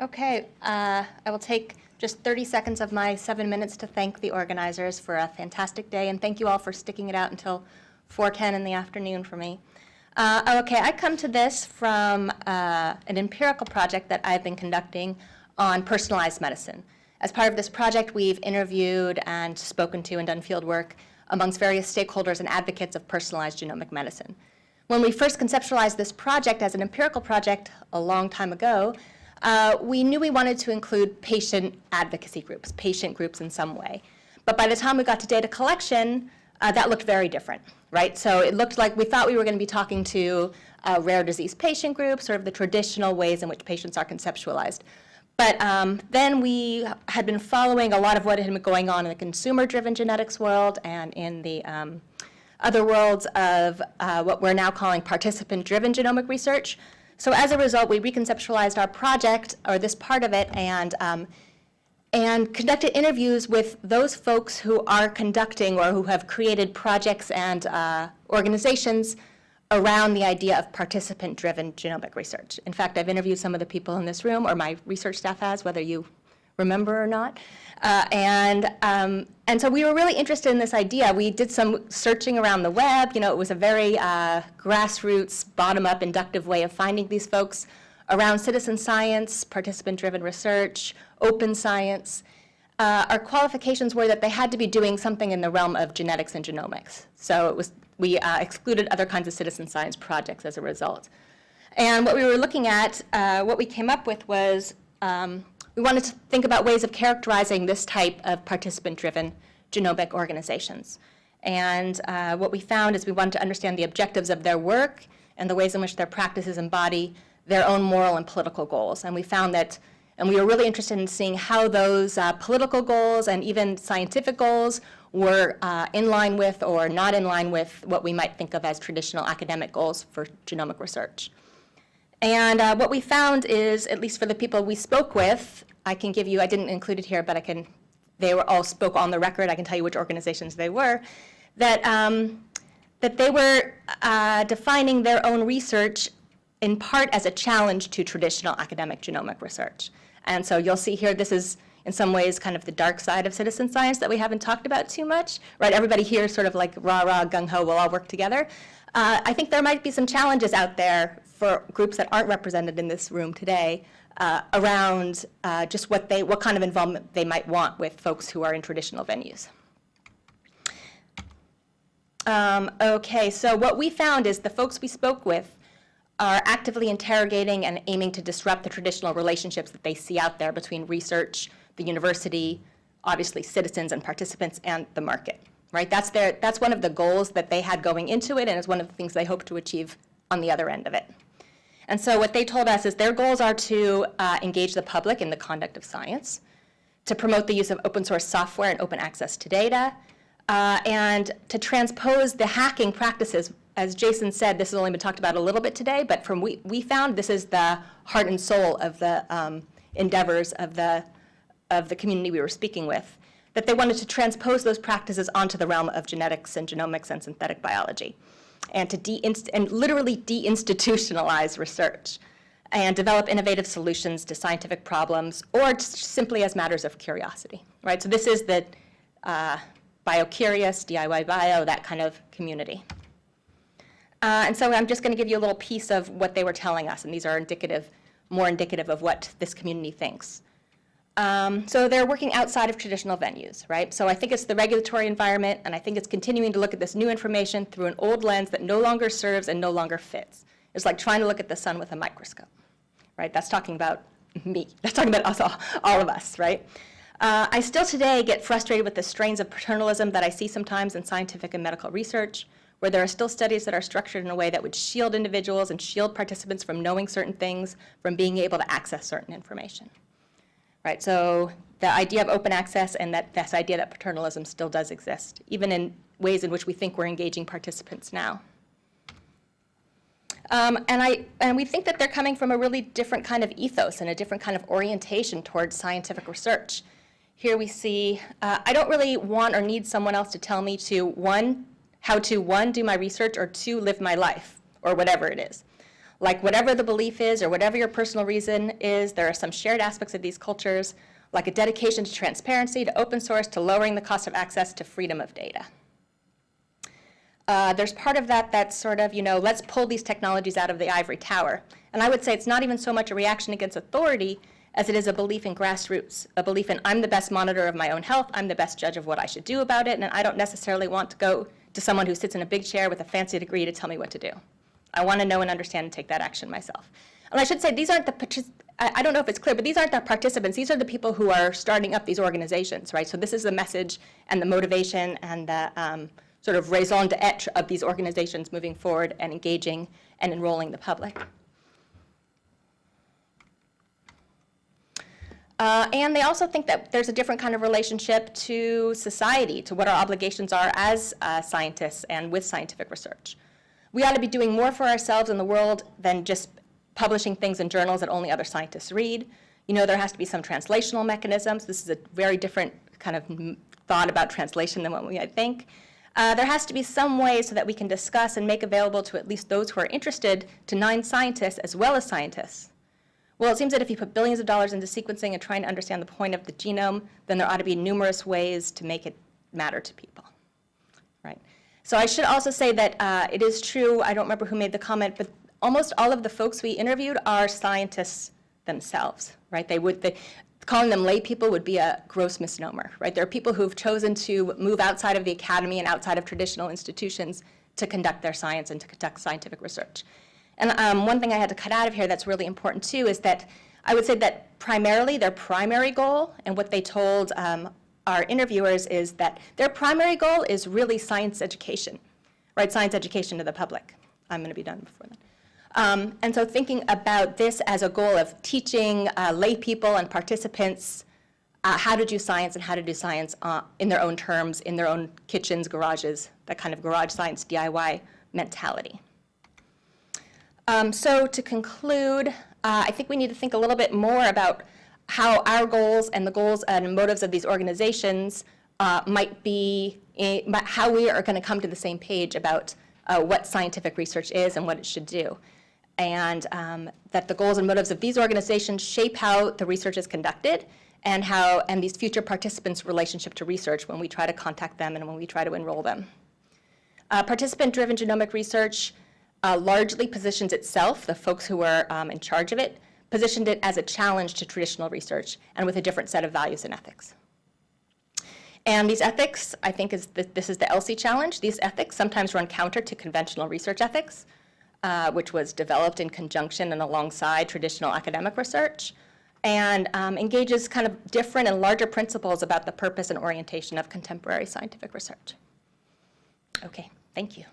Okay, uh, I will take just 30 seconds of my seven minutes to thank the organizers for a fantastic day, and thank you all for sticking it out until 4:10 in the afternoon for me. Uh, okay, I come to this from uh, an empirical project that I've been conducting on personalized medicine. As part of this project, we've interviewed and spoken to and done field work amongst various stakeholders and advocates of personalized genomic medicine. When we first conceptualized this project as an empirical project a long time ago, uh, we knew we wanted to include patient advocacy groups, patient groups in some way. But by the time we got to data collection, uh, that looked very different, right? So it looked like we thought we were going to be talking to uh, rare disease patient groups, sort of the traditional ways in which patients are conceptualized. But um, then we had been following a lot of what had been going on in the consumer-driven genetics world and in the um, other worlds of uh, what we're now calling participant-driven genomic research. So as a result, we reconceptualized our project, or this part of it, and, um, and conducted interviews with those folks who are conducting or who have created projects and uh, organizations around the idea of participant-driven genomic research. In fact, I've interviewed some of the people in this room, or my research staff has, whether you remember or not. Uh, and, um, and so we were really interested in this idea. We did some searching around the web. You know, it was a very uh, grassroots, bottom-up, inductive way of finding these folks around citizen science, participant-driven research, open science. Uh, our qualifications were that they had to be doing something in the realm of genetics and genomics. So it was, we uh, excluded other kinds of citizen science projects as a result. And what we were looking at, uh, what we came up with was um, we wanted to think about ways of characterizing this type of participant-driven genomic organizations. And uh, what we found is we wanted to understand the objectives of their work and the ways in which their practices embody their own moral and political goals. And we found that, and we were really interested in seeing how those uh, political goals and even scientific goals were uh, in line with or not in line with what we might think of as traditional academic goals for genomic research. And uh, what we found is, at least for the people we spoke with, I can give you, I didn't include it here, but I can, they were all spoke on the record, I can tell you which organizations they were, that, um, that they were uh, defining their own research in part as a challenge to traditional academic genomic research. And so you'll see here, this is in some ways kind of the dark side of citizen science that we haven't talked about too much, right? Everybody here sort of like rah, rah, gung ho, we'll all work together. Uh, I think there might be some challenges out there for groups that aren't represented in this room today uh, around uh, just what they, what kind of involvement they might want with folks who are in traditional venues. Um, okay, so what we found is the folks we spoke with are actively interrogating and aiming to disrupt the traditional relationships that they see out there between research, the university, obviously citizens and participants, and the market, right? That's, their, that's one of the goals that they had going into it, and it's one of the things they hope to achieve on the other end of it. And so what they told us is their goals are to uh, engage the public in the conduct of science, to promote the use of open source software and open access to data, uh, and to transpose the hacking practices. As Jason said, this has only been talked about a little bit today, but from we, we found this is the heart and soul of the um, endeavors of the, of the community we were speaking with, that they wanted to transpose those practices onto the realm of genetics and genomics and synthetic biology and to de and literally deinstitutionalize research and develop innovative solutions to scientific problems or simply as matters of curiosity, right? So this is the uh, BioCurious, DIY Bio, that kind of community. Uh, and so I'm just going to give you a little piece of what they were telling us, and these are indicative, more indicative of what this community thinks. Um, so they're working outside of traditional venues, right? So I think it's the regulatory environment, and I think it's continuing to look at this new information through an old lens that no longer serves and no longer fits. It's like trying to look at the sun with a microscope, right? That's talking about me. That's talking about us all, all of us, right? Uh, I still today get frustrated with the strains of paternalism that I see sometimes in scientific and medical research, where there are still studies that are structured in a way that would shield individuals and shield participants from knowing certain things, from being able to access certain information right? So the idea of open access and that this idea that paternalism still does exist, even in ways in which we think we're engaging participants now. Um, and, I, and we think that they're coming from a really different kind of ethos and a different kind of orientation towards scientific research. Here we see, uh, I don't really want or need someone else to tell me to, one, how to, one, do my research, or two, live my life, or whatever it is. Like whatever the belief is or whatever your personal reason is, there are some shared aspects of these cultures, like a dedication to transparency, to open source, to lowering the cost of access to freedom of data. Uh, there's part of that that's sort of, you know, let's pull these technologies out of the ivory tower. And I would say it's not even so much a reaction against authority as it is a belief in grassroots, a belief in I'm the best monitor of my own health, I'm the best judge of what I should do about it, and I don't necessarily want to go to someone who sits in a big chair with a fancy degree to tell me what to do. I want to know and understand and take that action myself. And I should say, these aren't the, I don't know if it's clear, but these aren't the participants. These are the people who are starting up these organizations, right? So this is the message and the motivation and the um, sort of raison d'etre of these organizations moving forward and engaging and enrolling the public. Uh, and they also think that there's a different kind of relationship to society, to what our obligations are as uh, scientists and with scientific research. We ought to be doing more for ourselves in the world than just publishing things in journals that only other scientists read. You know, there has to be some translational mechanisms. This is a very different kind of thought about translation than what we might think. Uh, there has to be some way so that we can discuss and make available to at least those who are interested to non-scientists as well as scientists well, it seems that if you put billions of dollars into sequencing and trying to understand the point of the genome, then there ought to be numerous ways to make it matter to people, right? So I should also say that uh, it is true, I don't remember who made the comment, but almost all of the folks we interviewed are scientists themselves, right? They would, they, calling them lay people would be a gross misnomer, right? There are people who've chosen to move outside of the academy and outside of traditional institutions to conduct their science and to conduct scientific research. And um, one thing I had to cut out of here that's really important too is that I would say that primarily their primary goal and what they told um, our interviewers is that their primary goal is really science education, right? Science education to the public. I'm going to be done before then. Um, and so thinking about this as a goal of teaching uh, lay people and participants uh, how to do science and how to do science uh, in their own terms, in their own kitchens, garages, that kind of garage science DIY mentality. Um, so to conclude, uh, I think we need to think a little bit more about how our goals and the goals and motives of these organizations uh, might be, in, how we are going to come to the same page about uh, what scientific research is and what it should do. And um, that the goals and motives of these organizations shape how the research is conducted and how, and these future participants' relationship to research when we try to contact them and when we try to enroll them. Uh, Participant-driven genomic research uh, largely positions itself, the folks who are um, in charge of it, positioned it as a challenge to traditional research and with a different set of values and ethics. And these ethics, I think is the, this is the ELSI challenge. These ethics sometimes run counter to conventional research ethics, uh, which was developed in conjunction and alongside traditional academic research, and um, engages kind of different and larger principles about the purpose and orientation of contemporary scientific research. Okay, thank you.